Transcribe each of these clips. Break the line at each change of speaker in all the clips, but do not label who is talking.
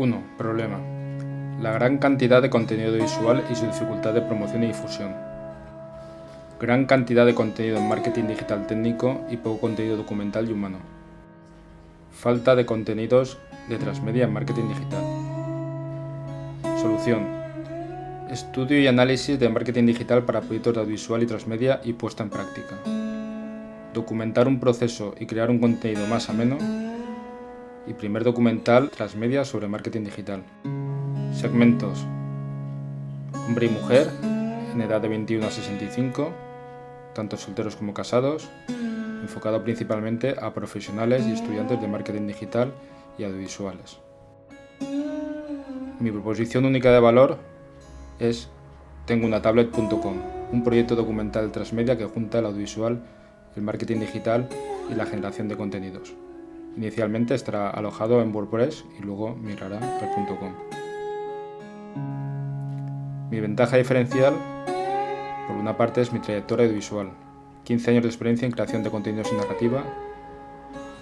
1. Problema. La gran cantidad de contenido visual y su dificultad de promoción y difusión. Gran cantidad de contenido en marketing digital técnico y poco contenido documental y humano. Falta de contenidos de transmedia en marketing digital. Solución. Estudio y análisis de marketing digital para proyectos de audiovisual y transmedia y puesta en práctica. Documentar un proceso y crear un contenido más ameno y primer documental transmedia sobre marketing digital. Segmentos. Hombre y mujer, en edad de 21 a 65, tanto solteros como casados, enfocado principalmente a profesionales y estudiantes de marketing digital y audiovisuales. Mi proposición única de valor es tengounatablet.com, un proyecto documental transmedia que junta el audiovisual, el marketing digital y la generación de contenidos. Inicialmente estará alojado en WordPress y luego migrará al .com. Mi ventaja diferencial, por una parte, es mi trayectoria audiovisual. 15 años de experiencia en creación de contenidos y narrativa,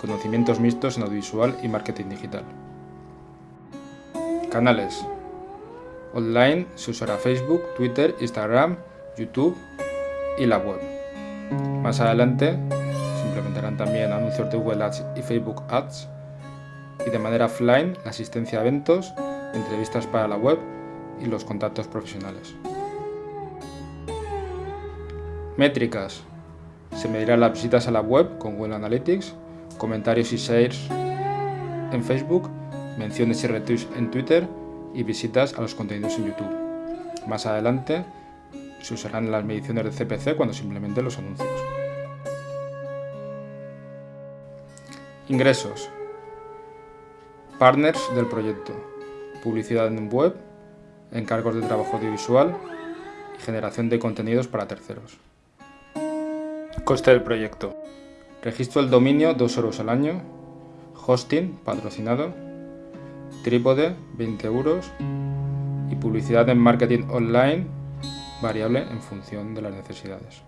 conocimientos mixtos en audiovisual y marketing digital. Canales. Online se usará Facebook, Twitter, Instagram, YouTube y la web. Más adelante también anuncios de Google Ads y Facebook Ads y de manera offline la asistencia a eventos, entrevistas para la web y los contactos profesionales. Métricas. Se medirán las visitas a la web con Google Analytics, comentarios y shares en Facebook, menciones y retweets en Twitter y visitas a los contenidos en YouTube. Más adelante se usarán las mediciones de CPC cuando se implementen los anuncios. Ingresos. Partners del proyecto. Publicidad en web, encargos de trabajo audiovisual y generación de contenidos para terceros. Coste del proyecto. Registro del dominio 2 euros al año. Hosting patrocinado. Trípode 20 euros. Y publicidad en marketing online variable en función de las necesidades.